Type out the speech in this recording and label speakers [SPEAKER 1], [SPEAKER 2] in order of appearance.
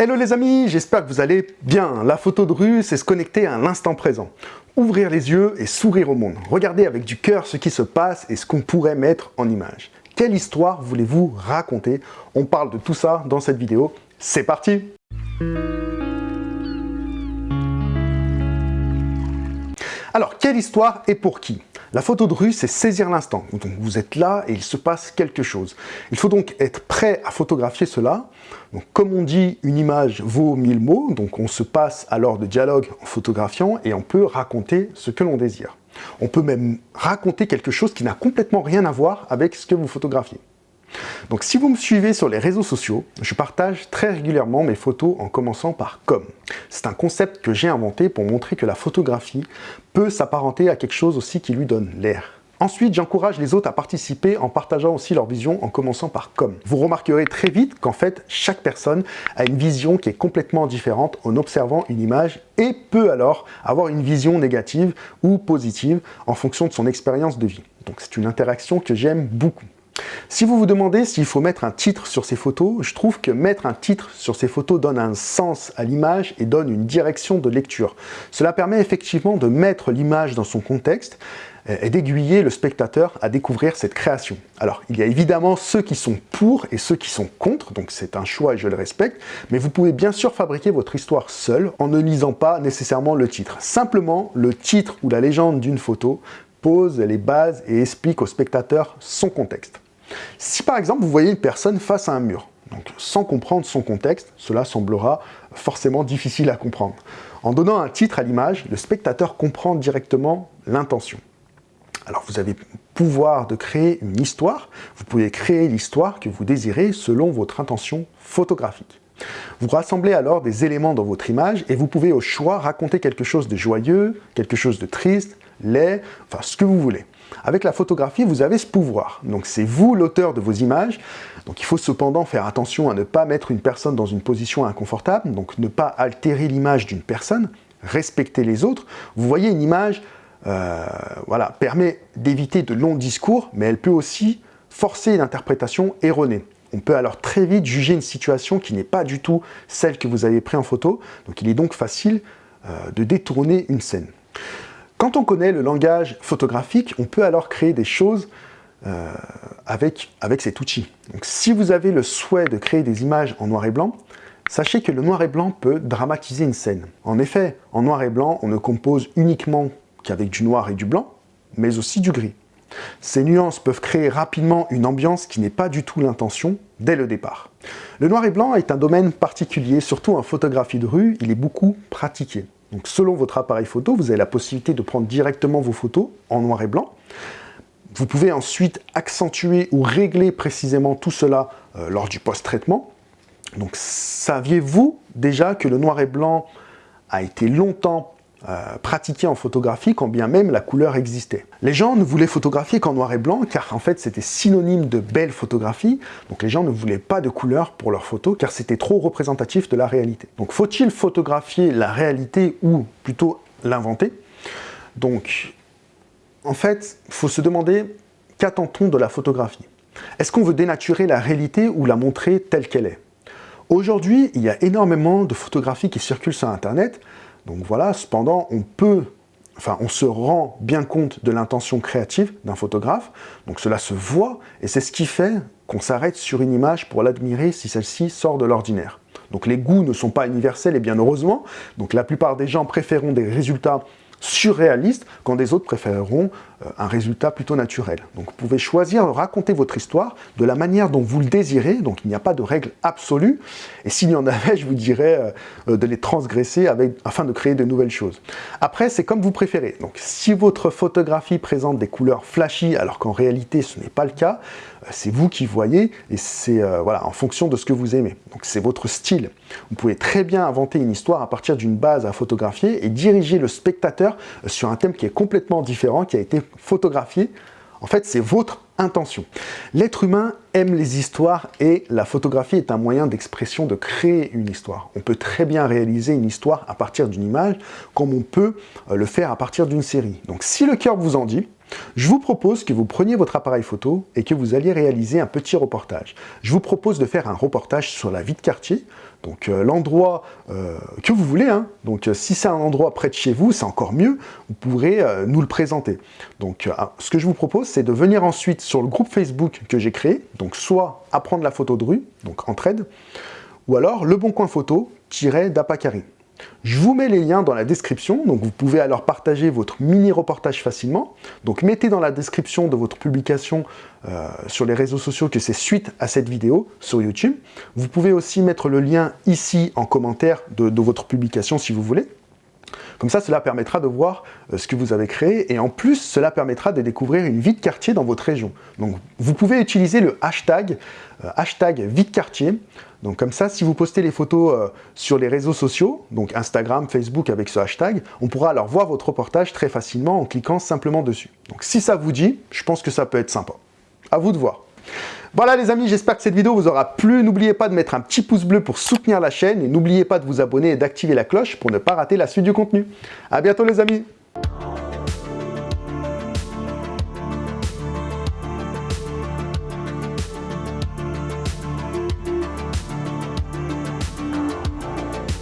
[SPEAKER 1] Hello les amis, j'espère que vous allez bien. La photo de rue, c'est se connecter à l'instant présent. Ouvrir les yeux et sourire au monde. Regardez avec du cœur ce qui se passe et ce qu'on pourrait mettre en image. Quelle histoire voulez-vous raconter? On parle de tout ça dans cette vidéo. C'est parti Alors, quelle histoire et pour qui? La photo de rue, c'est saisir l'instant. Donc vous êtes là et il se passe quelque chose. Il faut donc être prêt à photographier cela. Donc comme on dit, une image vaut mille mots. Donc on se passe alors de dialogue en photographiant et on peut raconter ce que l'on désire. On peut même raconter quelque chose qui n'a complètement rien à voir avec ce que vous photographiez. Donc si vous me suivez sur les réseaux sociaux, je partage très régulièrement mes photos en commençant par comme. C'est un concept que j'ai inventé pour montrer que la photographie peut s'apparenter à quelque chose aussi qui lui donne l'air. Ensuite, j'encourage les autres à participer en partageant aussi leur vision en commençant par comme. Vous remarquerez très vite qu'en fait, chaque personne a une vision qui est complètement différente en observant une image et peut alors avoir une vision négative ou positive en fonction de son expérience de vie. Donc c'est une interaction que j'aime beaucoup. Si vous vous demandez s'il faut mettre un titre sur ces photos, je trouve que mettre un titre sur ces photos donne un sens à l'image et donne une direction de lecture. Cela permet effectivement de mettre l'image dans son contexte euh, et d'aiguiller le spectateur à découvrir cette création. Alors, il y a évidemment ceux qui sont pour et ceux qui sont contre, donc c'est un choix et je le respecte, mais vous pouvez bien sûr fabriquer votre histoire seul en ne lisant pas nécessairement le titre. Simplement, le titre ou la légende d'une photo pose les bases et explique au spectateur son contexte. Si par exemple vous voyez une personne face à un mur, donc sans comprendre son contexte, cela semblera forcément difficile à comprendre. En donnant un titre à l'image, le spectateur comprend directement l'intention. Alors vous avez pouvoir de créer une histoire, vous pouvez créer l'histoire que vous désirez selon votre intention photographique. Vous rassemblez alors des éléments dans votre image et vous pouvez au choix raconter quelque chose de joyeux, quelque chose de triste, laid, enfin ce que vous voulez. Avec la photographie, vous avez ce pouvoir. Donc c'est vous l'auteur de vos images. Donc il faut cependant faire attention à ne pas mettre une personne dans une position inconfortable, donc ne pas altérer l'image d'une personne, respecter les autres. Vous voyez une image, euh, voilà, permet d'éviter de longs discours, mais elle peut aussi forcer une interprétation erronée. On peut alors très vite juger une situation qui n'est pas du tout celle que vous avez prise en photo, donc il est donc facile euh, de détourner une scène. Quand on connaît le langage photographique, on peut alors créer des choses euh, avec, avec cet outil. Donc, si vous avez le souhait de créer des images en noir et blanc, sachez que le noir et blanc peut dramatiser une scène. En effet, en noir et blanc, on ne compose uniquement qu'avec du noir et du blanc, mais aussi du gris. Ces nuances peuvent créer rapidement une ambiance qui n'est pas du tout l'intention dès le départ. Le noir et blanc est un domaine particulier, surtout en photographie de rue, il est beaucoup pratiqué. Donc selon votre appareil photo, vous avez la possibilité de prendre directement vos photos en noir et blanc. Vous pouvez ensuite accentuer ou régler précisément tout cela euh, lors du post-traitement. Donc saviez-vous déjà que le noir et blanc a été longtemps euh, pratiqué en photographie quand bien même la couleur existait. Les gens ne voulaient photographier qu'en noir et blanc car en fait c'était synonyme de belle photographie, donc les gens ne voulaient pas de couleur pour leurs photos car c'était trop représentatif de la réalité. Donc faut-il photographier la réalité ou plutôt l'inventer? Donc en fait, il faut se demander qu'attend-on de la photographie? Est-ce qu'on veut dénaturer la réalité ou la montrer telle qu'elle est? Aujourd'hui, il y a énormément de photographies qui circulent sur Internet, donc voilà, cependant, on peut, enfin, on se rend bien compte de l'intention créative d'un photographe, donc cela se voit, et c'est ce qui fait qu'on s'arrête sur une image pour l'admirer si celle-ci sort de l'ordinaire. Donc les goûts ne sont pas universels, et bien heureusement, donc la plupart des gens préféreront des résultats surréaliste quand des autres préféreront euh, un résultat plutôt naturel. Donc vous pouvez choisir de raconter votre histoire de la manière dont vous le désirez, donc il n'y a pas de règle absolue, et s'il y en avait, je vous dirais euh, de les transgresser afin de créer de nouvelles choses. Après, c'est comme vous préférez. Donc si votre photographie présente des couleurs flashy, alors qu'en réalité ce n'est pas le cas, euh, c'est vous qui voyez, et c'est voilà, en fonction de ce que vous aimez. Donc c'est votre style. Vous pouvez très bien inventer une histoire à partir d'une base à photographier et diriger le spectateur sur un thème qui est complètement différent, qui a été photographié. En fait, c'est votre intention. L'être humain aime les histoires et la photographie est un moyen d'expression, de créer une histoire. On peut très bien réaliser une histoire à partir d'une image, comme on peut euh, le faire à partir d'une série. Donc si le cœur vous en dit, Je vous propose que vous preniez votre appareil photo et que vous alliez réaliser un petit reportage. Je vous propose de faire un reportage sur la vie de quartier, donc euh, l'endroit euh, que vous voulez. Hein. Donc euh, si c'est un endroit près de chez vous, c'est encore mieux, vous pourrez nous le présenter. Donc ah, ce que je vous propose, c'est de venir ensuite sur le groupe Facebook que j'ai créé, donc soit apprendre la photo de rue, donc entraide, ou alors le bon coin photo-d'Apacari. Je vous mets les liens dans la description, donc vous pouvez alors partager votre mini-reportage facilement. Donc mettez dans la description de votre publication euh, sur les réseaux sociaux que c'est suite à cette vidéo sur YouTube. Vous pouvez aussi mettre le lien ici en commentaire de votre publication si vous voulez. Comme ça, cela permettra de voir euh, ce que vous avez créé et en plus, cela permettra de découvrir une vie de quartier dans votre région. Donc, vous pouvez utiliser le hashtag, euh, hashtag vie de quartier. Donc comme ça, si vous postez les photos euh, sur les réseaux sociaux, donc Instagram, Facebook avec ce hashtag, on pourra alors voir votre reportage très facilement en cliquant simplement dessus. Donc si ça vous dit, je pense que ça peut être sympa. À vous de voir. Voilà les amis, j'espère que cette vidéo vous aura plu. N'oubliez pas de mettre un petit pouce bleu pour soutenir la chaîne et n'oubliez pas de vous abonner et d'activer la cloche pour ne pas rater la suite du contenu. A bientôt les amis